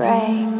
Right.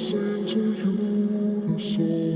Sing 手